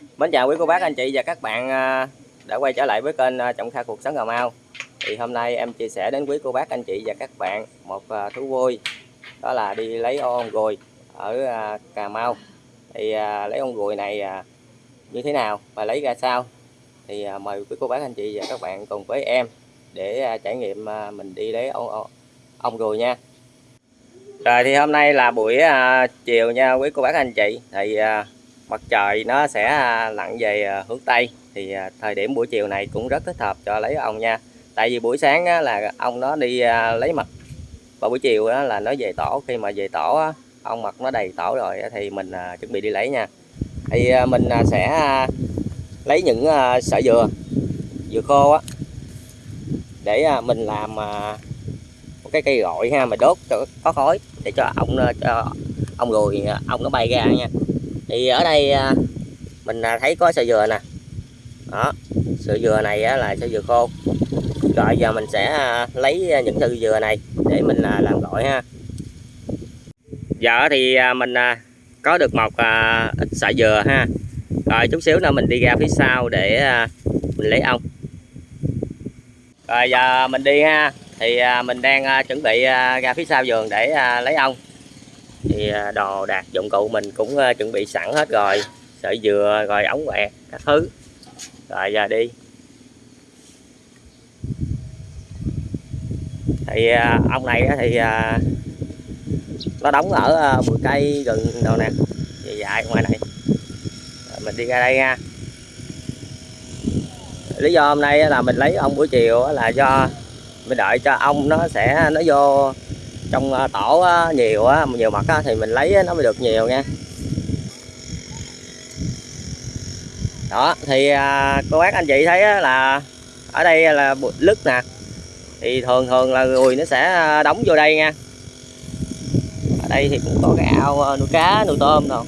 Mến chào quý cô bác anh chị và các bạn à, đã quay trở lại với kênh à, Trọng Kha Cuộc Sống Cà Mau. Thì hôm nay em chia sẻ đến quý cô bác anh chị và các bạn một à, thú vui đó là đi lấy ong ruồi ở Cà Mau. Thì lấy ong ruồi này như thế nào và lấy ra sao? Thì mời quý cô bác anh chị và các bạn cùng với em để trải nghiệm mình đi lấy ong, ong, ruồi nha. Rồi thì hôm nay là buổi chiều nha quý cô bác anh chị. Thì mặt trời nó sẽ à, lặn về à, hướng tây. Thì à, thời điểm buổi chiều này cũng rất thích hợp cho lấy ong nha. Tại vì buổi sáng á, là ong nó đi lấy mật và buổi chiều là nó về tổ. Khi mà về tổ á, ong mật nó đầy tổ rồi thì mình chuẩn bị đi lấy nha. Thì mình sẽ lấy những sợi dừa dừa khô á để mình làm một cái cây gọi ha mà đốt cho có khói để cho ong cho ong ruồi ong nó bay ra nha thì ở đây à, mình à, thấy có sợi dừa nè. Đó sợi dừa này là sợi dừa khô. Rồi giờ mình sẽ à, lấy những sợi dừa này để mình làm gỏi ha. Giờ thì mình có được một ít sợi dừa ha. Rồi chút xíu nữa mình đi ra phía sau để mình lấy ong. Rồi giờ mình đi ha. Thì mình đang chuẩn bị ra phía sau vườn để lấy ong thì à, đồ đạc dụng cụ mình cũng à, chuẩn bị sẵn hết rồi. Sợi dừa, rồi ống quẹt, các thứ. Rồi, giờ đi. Thì à, ông này thì nó đóng ở bụi cây gần đâu nè dài dài ngoài này. Rồi, mình đi ra đây nha. Lý do hôm nay là mình lấy ong buổi chiều là do mình đợi cho ong nó sẽ, nó vô trong ờ, tổ ờ, nhiều á nhiều mật thì mình lấy nó mới được nhiều nha. Đó thì à, cô bác anh chị thấy là ở đây là lứt nè. Thì thường thường là người nó sẽ ờ, đóng vô đây nha. Ở đây thì cũng có cái ao nuôi cá nuôi tôm rồi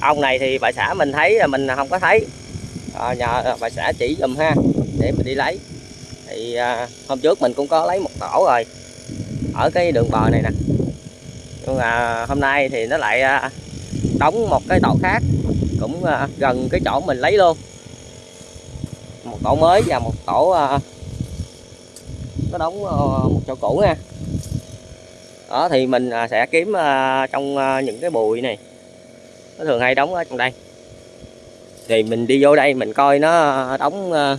ông này thì bà xã mình thấy là mình không có thấy. À, nhờ bà xã chỉ dùm ha để mình đi lấy thì à, hôm trước mình cũng có lấy một tổ rồi ở cái đường bờ này nè. Nhưng mà hôm nay thì nó lại à, đóng một cái tổ khác cũng à, gần cái chỗ mình lấy luôn. Một tổ mới và một tổ à, nó đóng à, một chỗ cũ nha. Đó thì mình à, sẽ kiếm à, trong à, những cái bụi này. Nó thường hay đóng ở trong đây. Thì mình đi vô đây mình coi nó đóng à,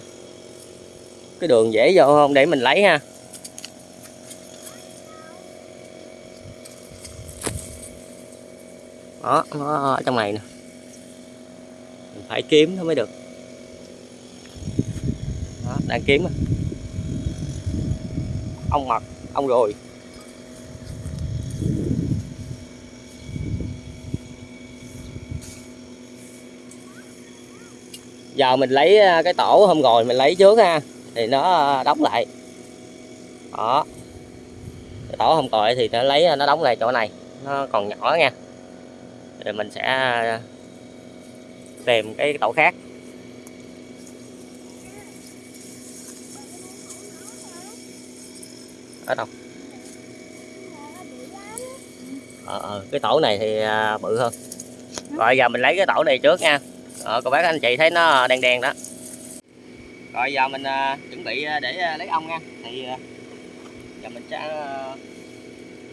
cái đường dễ vô không? Để mình lấy ha. Đó nó ở trong này nè. Mình phải kiếm nó mới được. Đó, đang kiếm ong mật ong rồi. Giờ mình lấy à, cái tổ hôm rồi mình lấy trước ha thì nó đóng lại. Đó. Tổ không rồi thì nó lấy nó đóng lại chỗ này. Nó còn nhỏ nha. Rồi mình sẽ tìm cái tổ khác. Ở đâu? Ờ, ờ, cái tổ này thì à, bự hơn. Rồi giờ mình lấy cái tổ này trước nha. Ờ, cô bác anh chị thấy nó đen đen đó rồi giờ mình à, chuẩn bị à, để à, lấy ong nha. Thì giờ mình sẽ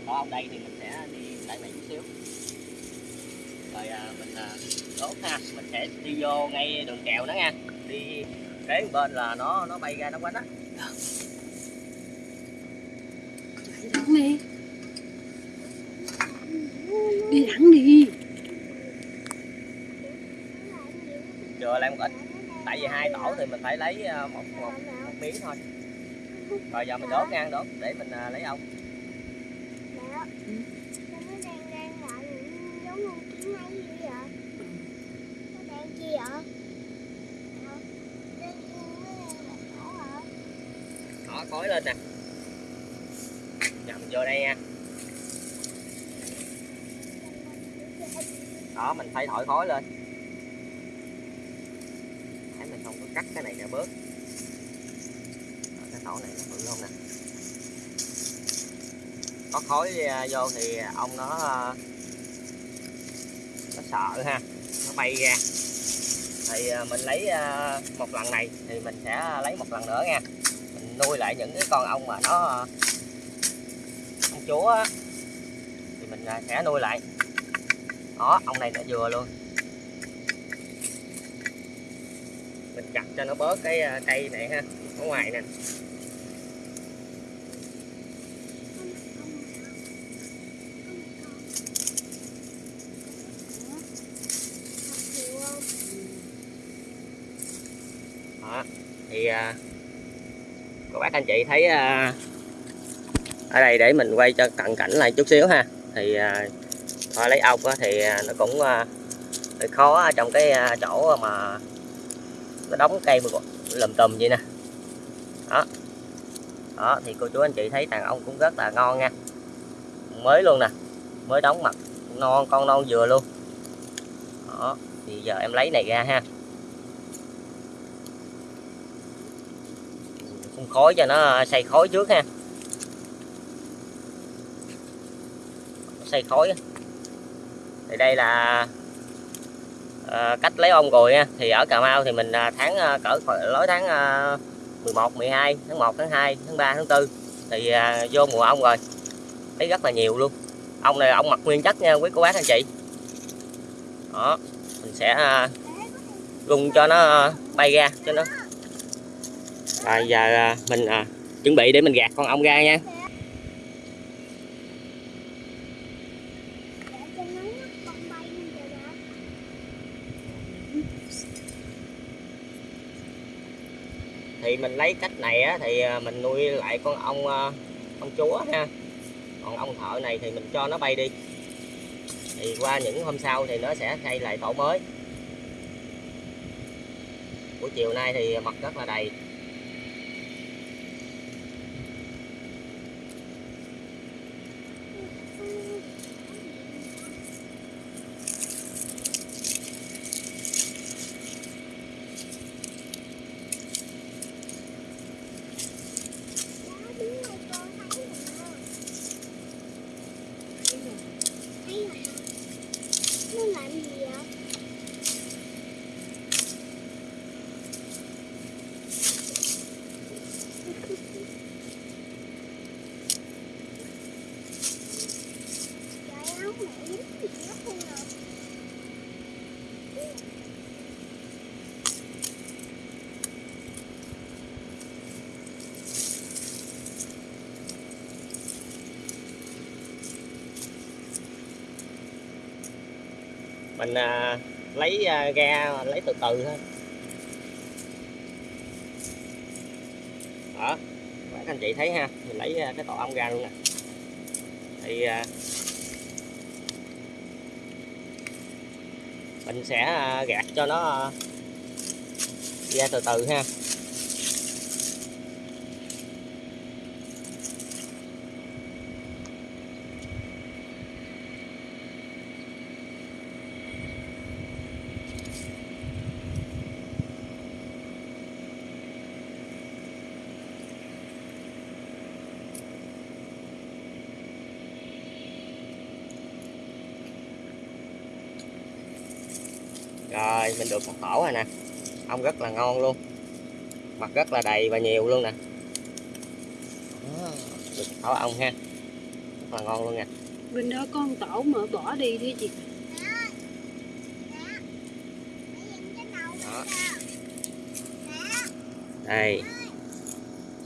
có ong đây thì mình sẽ đi lại này chút xíu. Rồi mình à, đốt ha. Mình sẽ đi vô ngay đường kèo đó nha. Đi kế bên là nó nó bay ra nó quánh á. Đi đi. Thẳng đi chừa lại một ít tại vì hai tổ thì mình phải lấy ờ, một, một, một miếng thôi. Rồi giờ mình đốt ngang đốt để mình ờ, lấy ong đó khói lên nè. Nhầm vô đây nha. Đó mình phải thổi khói lên thấy mình không có cắt cái này ra bớt. Đó, cái tổ này nó bự không nè? Có khói à, vô thì ong nó à, nó sợ ha nó bay ra. Thì à, mình lấy một lần này thì mình sẽ lấy một lần nữa nha. Mình nuôi lại những cái con ong mà nó ông chúa thì mình sẽ nuôi lại. Đó ong này nó vừa luôn. Mình chặt cho nó bớt cái à, cây này ha ở ngoài nè. Đó thì à, các bác anh chị thấy à, ở đây để mình quay cho cận cảnh lại chút xíu ha. Thì à, thôi lấy ốc thì à, nó cũng à, hơi khó trong cái chỗ mà nó đóng cây lùm tùm vậy nè. Đó. Đó, thì cô chú anh chị thấy đàn ông cũng rất là ngon nha. Mới luôn nè, mới đóng mặt, non, con non vừa luôn. Đó, thì giờ em lấy này ra ha. Phun khói cho nó à, xây khói trước ha. Xây khói thì đây là à, cách lấy ong rồi nha thì ở Cà Mau thì mình à, tháng à, cỡ lối tháng à, 11 12 tháng 1 tháng 2 tháng 3 tháng 4 thì à, vô mùa ong rồi. Thấy rất là nhiều luôn. Ong này ong mặt nguyên chất nha quý cô bác anh chị. Đó mình sẽ à, rung cho nó bay ra cho nó. À, giờ à, mình à, chuẩn bị để mình gạt con ong ra nha. Thì mình lấy cách này á, thì ờ, mình nuôi lại con ong ong ờ, chúa ha. Còn ong thợ này thì mình cho nó bay đi. Thì qua những hôm sau thì nó sẽ xây lại tổ mới. Buổi chiều nay thì mật rất là đầy. Mình à, lấy à, ga lấy từ từ thôi. Đó các anh chị thấy ha mình lấy à, cái tổ ong ra luôn nè. Thì à, mình sẽ à, gạt cho nó à, ra từ từ ha rồi mình được một tổ rồi nè. Ong rất là ngon luôn. Mặt rất là đầy và nhiều luôn nè. Đó, được tổ ong ha. Rất là ngon luôn nè. Bên đó con tổ mà bỏ đi đi chị. Đó. đây.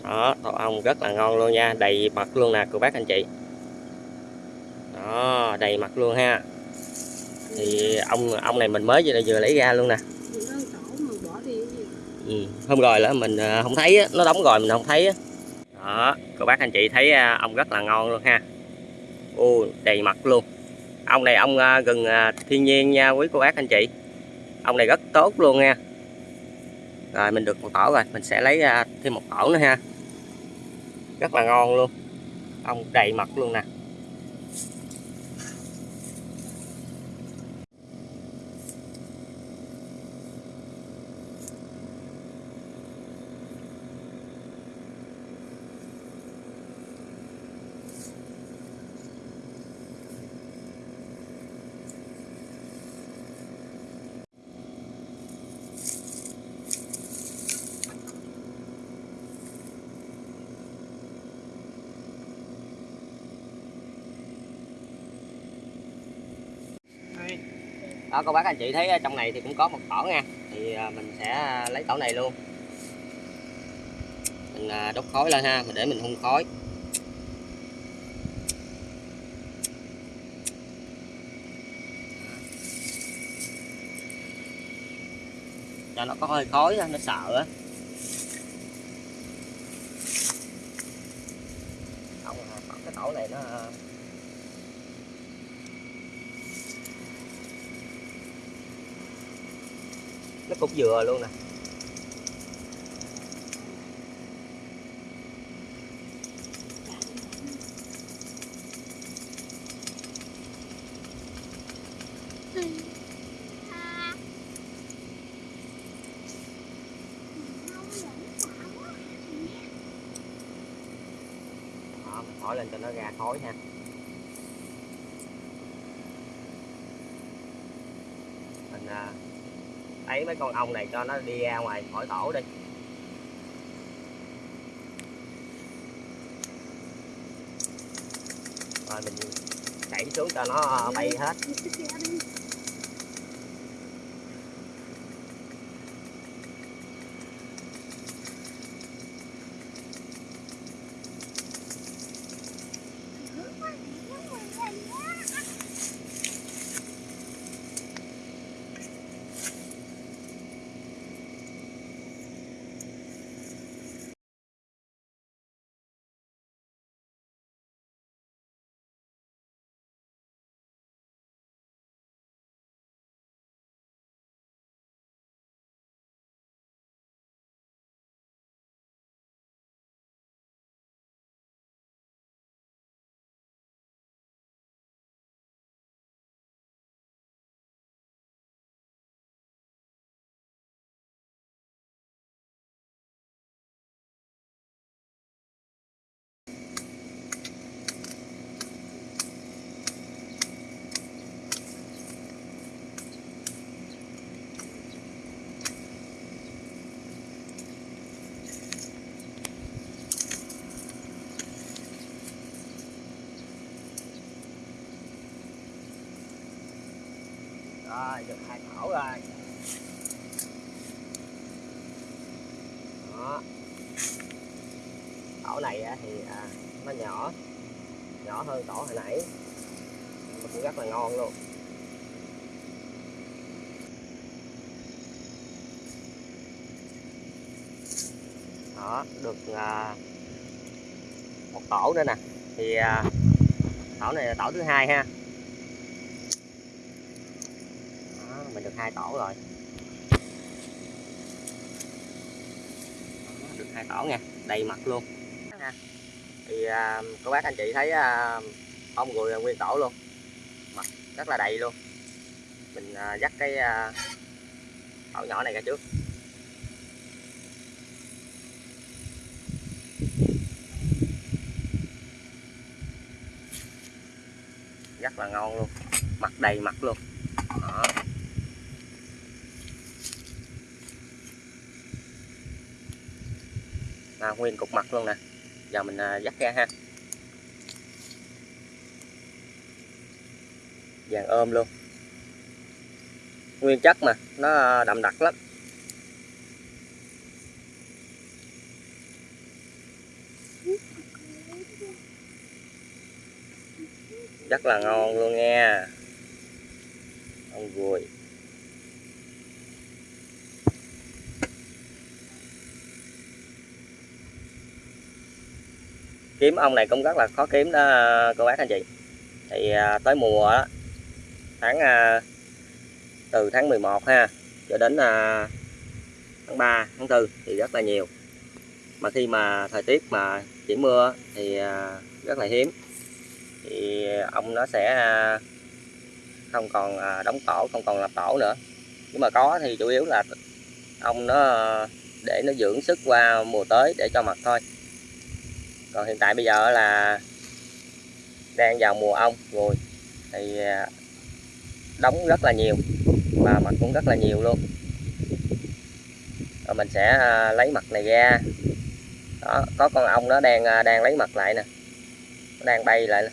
Đó tổ ong rất là ngon luôn nha. Đầy mặt luôn nè cô bác anh chị. Đó đầy mặt luôn ha. Thì ông ông này mình mới vừa, vừa lấy ra luôn nè Bên đó con tổ mà bỏ đi cái gì ừ. hôm rồi là mình à, không thấy nó đóng rồi mình không thấy đó, cô bác anh chị thấy à, ông ong rất là ngon luôn ha. Ô, đầy mặt luôn. Ong này ong à, gần thiên nhiên nha quý cô bác anh chị. Ong này rất tốt luôn nha. Rồi, mình được một tổ rồi, mình sẽ lấy thêm một tổ nữa ha. Rất là ngon luôn. Ong đầy mặt luôn nè. Đó, cô bác anh chị thấy ờ, trong này thì cũng có một tổ nha. Thì ờ, mình sẽ ờ, lấy tổ này luôn. Mình đốt khói lên ha, mình để mình hun khói. Cho nó có hơi khói nó sợ á không à, còn cái tổ này nó à, cái cục dừa luôn nè. Hỏi lên cho nó ra khói nha mình à, cái con ong này cho nó đi ra ngoài khỏi tổ đi. Rồi mình đẩy xuống cho nó ờ, bay hết. Rồi được hai tổ rồi. Đó. Tổ này thì à, nó nhỏ nhỏ hơn tổ hồi nãy. Mà cũng rất là ngon luôn. Đó được à, một tổ nữa nè. Thì à, tổ này là tổ thứ hai ha đó, mình được hai tổ rồi. Được hai tổ nha đầy mặt luôn. Thì à, các bác anh chị thấy à, ong ruồi là nguyên tổ luôn. Mặt rất là đầy luôn. Mình à, dắt cái à, tổ nhỏ này ra trước. Rất là ngon luôn. Mặt đầy mặt luôn. À, nguyên cục mặt luôn nè. Giờ mình à, dắt ra ha. Vàng ôm luôn. Nguyên chất mà nó đậm đặc lắm. Rất là ngon luôn nha. Ông ruồi kiếm ong này cũng rất là khó kiếm đó cô bác anh chị. Thì à, tới mùa đó, tháng à, từ tháng 11 ha cho đến à, tháng 3 tháng 4 thì rất là nhiều. Mà khi mà thời tiết mà chỉ mưa thì à, rất là hiếm. Thì ong nó sẽ à, không còn à, đóng tổ không còn lập tổ nữa. Nhưng mà có thì chủ yếu là ong nó à, để nó dưỡng sức qua mùa tới để cho mật thôi còn hiện tại bây giờ là đang vào mùa ong rồi. Thì à, đóng rất là nhiều, và mật cũng rất là nhiều luôn. Rồi mình sẽ à, lấy mật này ra. Đó, có con ong nó đang à, đang lấy mật lại nè. Nó đang bay lại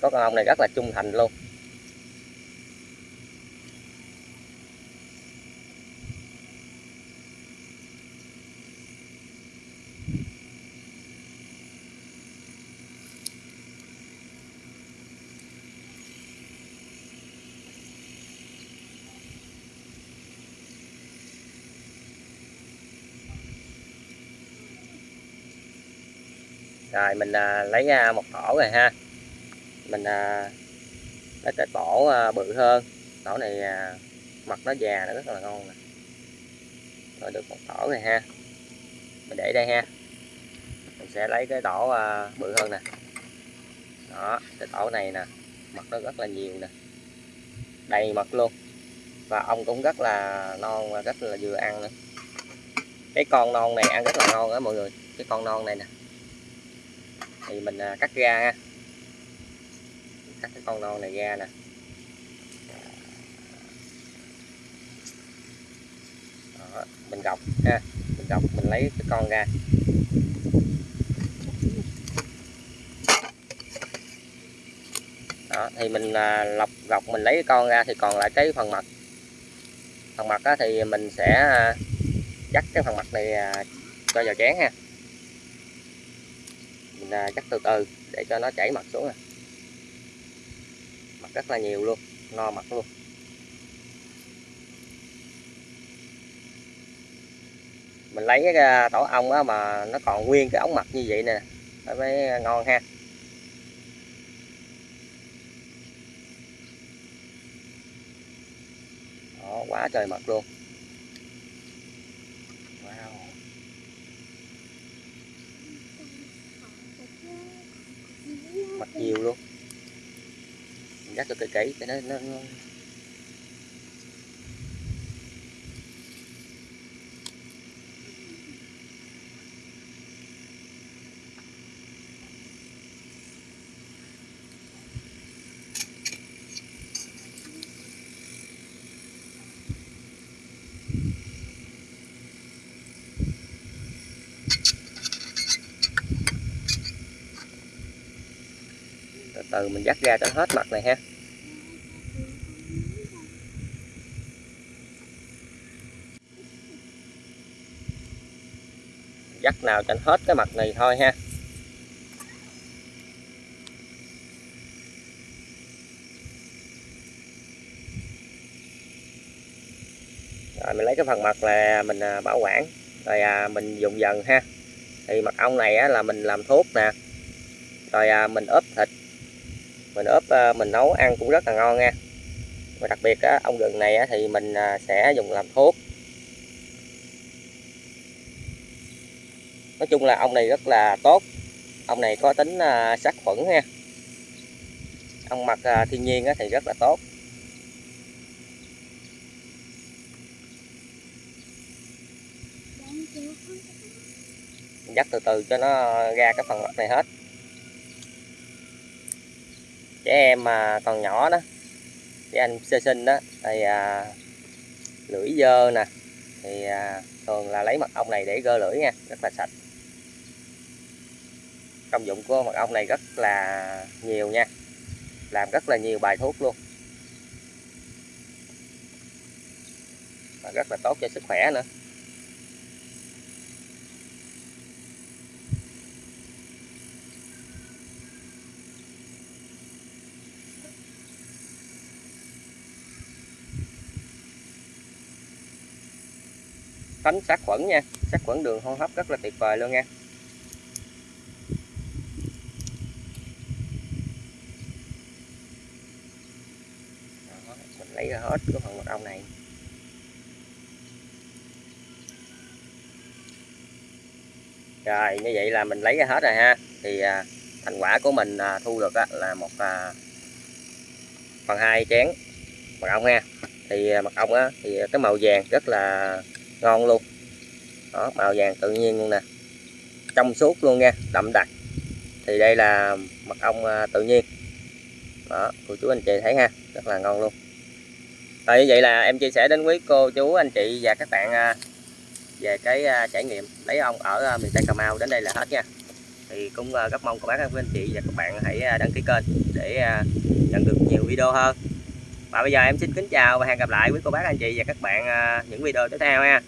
có con ong này rất là trung thành luôn. Rồi mình à, lấy ra một tổ rồi ha. Mình à, lấy cái tổ à, bự hơn. Tổ này à, mặt nó già nó rất là ngon nè. Rồi được một tổ rồi ha. Mình để đây ha. Mình sẽ lấy cái tổ à, bự hơn nè. Đó cái tổ này nè mặt nó rất là nhiều nè. Đầy mật luôn. Và ong cũng rất là non và rất là vừa ăn nữa. Cái con non này ăn rất là ngon đó mọi người. Cái con non này nè thì mình à, cắt ra ha. Cắt cái con non này ra nè. Đó, mình gọc ha mình gọc mình lấy cái con ra. Đó thì mình à, lọc gọc mình lấy cái con ra thì còn lại cái phần mặt. Phần mặt á, thì mình sẽ à, dắt cái phần mặt này à, cho vào chén ha mình à, từ từ để cho nó chảy mặt xuống nè mặt rất là nhiều luôn no mặt luôn. Mình lấy cái à, tổ ong á mà nó còn nguyên cái ống mặt như vậy nè nó mới ngon ha. Đó quá trời mật luôn. Nhiều luôn. Mình gắt cho cây kỹ cho nó, nó, nó từ mình dắt ra cho hết mặt này ha. Dắt nào cho hết cái mặt này thôi ha. Rồi mình lấy cái phần mặt là mình à, bảo quản. Rồi à, mình dùng dần ha. Thì mật ong này á, là mình làm thuốc nè. Rồi à, mình ướp thịt mình ướp à, mình nấu ăn cũng rất là ngon nha. Và đặc biệt á, ong gừng này thì mình à, sẽ dùng làm thuốc. Nói chung là ong này rất là tốt. Ong này có tính à, sát khuẩn nha. Ong mật thiên nhiên á, thì rất là tốt. Dắt từ từ cho nó ra cái phần mặt này hết trẻ em mà còn nhỏ đó trẻ anh sơ sinh đó thì à, lưỡi dơ nè thì à, thường là lấy mật ong này để gơ lưỡi nha rất là sạch. Công dụng của mật ong này rất là nhiều nha làm rất là nhiều bài thuốc luôn. Và rất là tốt cho sức khỏe nữa. Tránh sát khuẩn nha. Sát khuẩn đường hô hấp rất là tuyệt vời luôn nha. Đó, mình lấy ra hết cái phần mật ong này. Rồi như vậy là mình lấy ra hết rồi ha. Thì à, thành quả của mình à, thu được á, là một à, phần hai chén mật ong ha. Thì à, mật ong á, thì à, cái màu vàng rất là ngon luôn. Đó, màu vàng tự nhiên luôn nè. Trong suốt luôn nha, đậm đặc. Thì đây là mật ong à, tự nhiên. Đó, cô chú anh chị thấy ha, rất là ngon luôn. Rồi như vậy là em chia sẻ đến quý cô chú, anh chị và các bạn à, về cái à, trải nghiệm lấy ong ở miền Tây Cà Mau đến đây là hết nha. Thì cũng rất mong các bác các anh chị và các bạn hãy đăng ký kênh để nhận được nhiều video hơn và bây giờ em xin kính chào và hẹn gặp lại quý cô bác, anh chị và các bạn à, những video tiếp theo ha